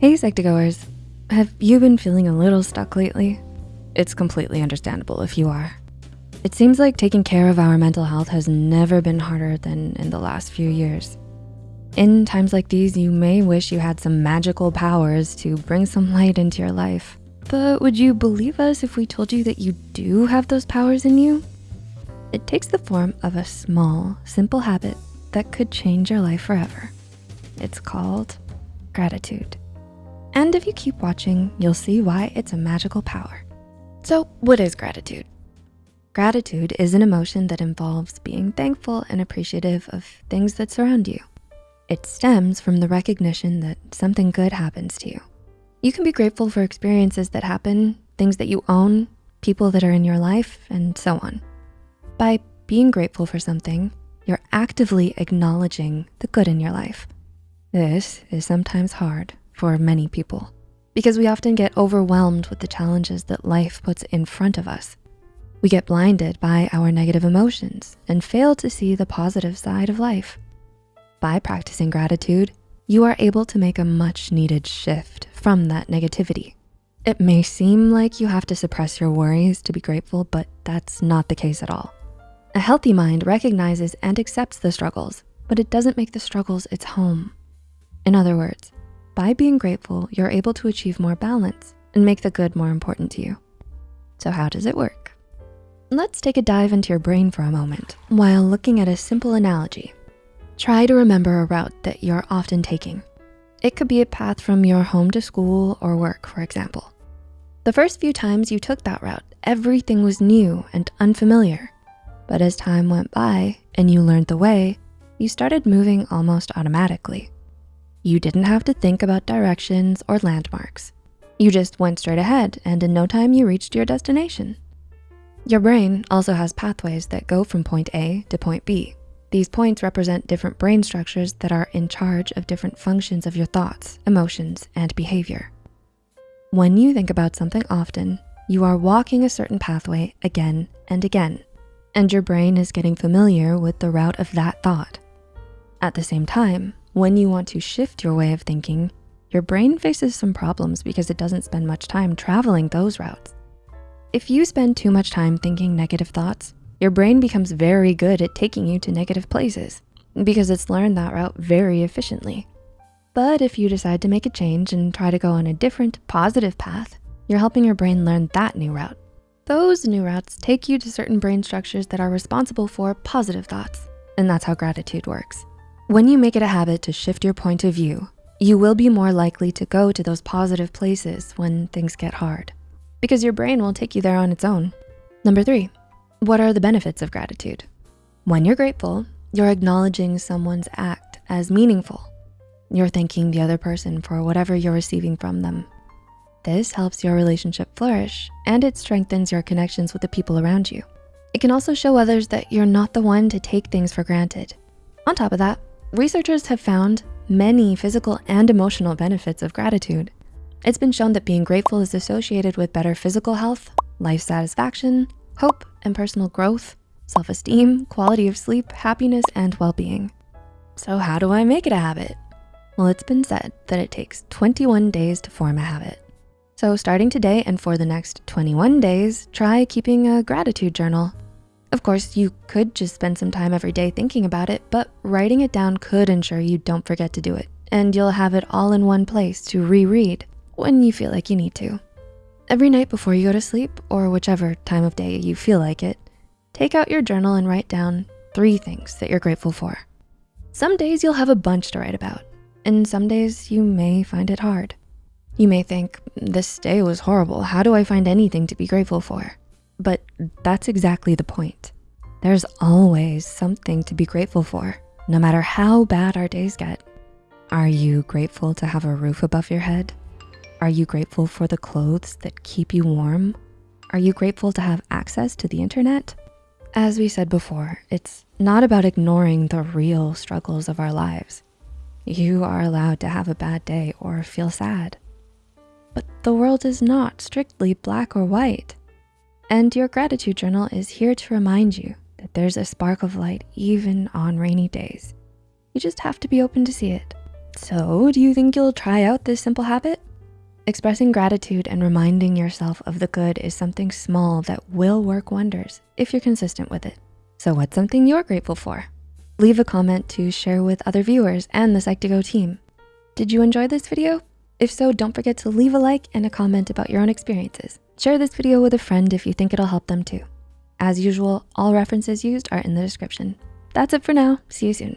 Hey Psych2Goers, have you been feeling a little stuck lately? It's completely understandable if you are. It seems like taking care of our mental health has never been harder than in the last few years. In times like these, you may wish you had some magical powers to bring some light into your life. But would you believe us if we told you that you do have those powers in you? It takes the form of a small, simple habit that could change your life forever. It's called gratitude. And if you keep watching, you'll see why it's a magical power. So what is gratitude? Gratitude is an emotion that involves being thankful and appreciative of things that surround you. It stems from the recognition that something good happens to you. You can be grateful for experiences that happen, things that you own, people that are in your life, and so on. By being grateful for something, you're actively acknowledging the good in your life. This is sometimes hard for many people because we often get overwhelmed with the challenges that life puts in front of us. We get blinded by our negative emotions and fail to see the positive side of life. By practicing gratitude, you are able to make a much needed shift from that negativity. It may seem like you have to suppress your worries to be grateful, but that's not the case at all. A healthy mind recognizes and accepts the struggles, but it doesn't make the struggles its home. In other words, by being grateful, you're able to achieve more balance and make the good more important to you. So how does it work? Let's take a dive into your brain for a moment while looking at a simple analogy. Try to remember a route that you're often taking. It could be a path from your home to school or work, for example. The first few times you took that route, everything was new and unfamiliar. But as time went by and you learned the way, you started moving almost automatically. You didn't have to think about directions or landmarks. You just went straight ahead and in no time you reached your destination. Your brain also has pathways that go from point A to point B. These points represent different brain structures that are in charge of different functions of your thoughts, emotions, and behavior. When you think about something often, you are walking a certain pathway again and again, and your brain is getting familiar with the route of that thought. At the same time, when you want to shift your way of thinking, your brain faces some problems because it doesn't spend much time traveling those routes. If you spend too much time thinking negative thoughts, your brain becomes very good at taking you to negative places because it's learned that route very efficiently. But if you decide to make a change and try to go on a different positive path, you're helping your brain learn that new route. Those new routes take you to certain brain structures that are responsible for positive thoughts. And that's how gratitude works. When you make it a habit to shift your point of view, you will be more likely to go to those positive places when things get hard because your brain will take you there on its own. Number three, what are the benefits of gratitude? When you're grateful, you're acknowledging someone's act as meaningful. You're thanking the other person for whatever you're receiving from them. This helps your relationship flourish and it strengthens your connections with the people around you. It can also show others that you're not the one to take things for granted. On top of that, Researchers have found many physical and emotional benefits of gratitude. It's been shown that being grateful is associated with better physical health, life satisfaction, hope and personal growth, self-esteem, quality of sleep, happiness, and well-being. So how do I make it a habit? Well, it's been said that it takes 21 days to form a habit. So starting today and for the next 21 days, try keeping a gratitude journal. Of course, you could just spend some time every day thinking about it, but writing it down could ensure you don't forget to do it and you'll have it all in one place to reread when you feel like you need to. Every night before you go to sleep or whichever time of day you feel like it, take out your journal and write down three things that you're grateful for. Some days you'll have a bunch to write about and some days you may find it hard. You may think, this day was horrible. How do I find anything to be grateful for? But that's exactly the point. There's always something to be grateful for, no matter how bad our days get. Are you grateful to have a roof above your head? Are you grateful for the clothes that keep you warm? Are you grateful to have access to the internet? As we said before, it's not about ignoring the real struggles of our lives. You are allowed to have a bad day or feel sad. But the world is not strictly black or white. And your gratitude journal is here to remind you that there's a spark of light even on rainy days. You just have to be open to see it. So do you think you'll try out this simple habit? Expressing gratitude and reminding yourself of the good is something small that will work wonders if you're consistent with it. So what's something you're grateful for? Leave a comment to share with other viewers and the Psych2Go team. Did you enjoy this video? If so, don't forget to leave a like and a comment about your own experiences. Share this video with a friend if you think it'll help them too. As usual, all references used are in the description. That's it for now, see you soon.